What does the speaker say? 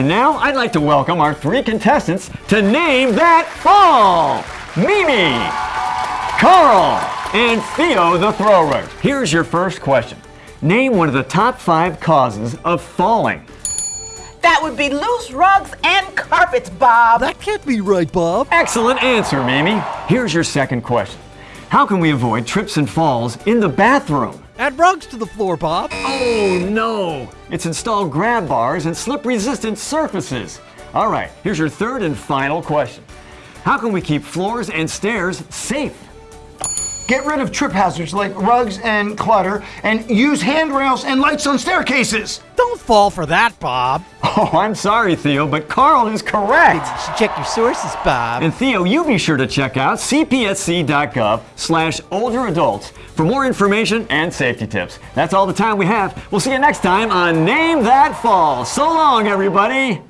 And now I'd like to welcome our three contestants to Name That Fall! Mimi, Carl, and Theo the Thrower. Here's your first question. Name one of the top five causes of falling. That would be loose rugs and carpets, Bob. That can't be right, Bob. Excellent answer, Mimi. Here's your second question. How can we avoid trips and falls in the bathroom? Add rugs to the floor, Bob. Oh no! It's installed grab bars and slip resistant surfaces. All right, here's your third and final question. How can we keep floors and stairs safe? Get rid of trip hazards like rugs and clutter and use handrails and lights on staircases. Don't fall for that, Bob. Oh, I'm sorry, Theo, but Carl is correct. You should check your sources, Bob. And Theo, you be sure to check out cpsc.gov slash older adults for more information and safety tips. That's all the time we have. We'll see you next time on Name That Fall. So long, everybody.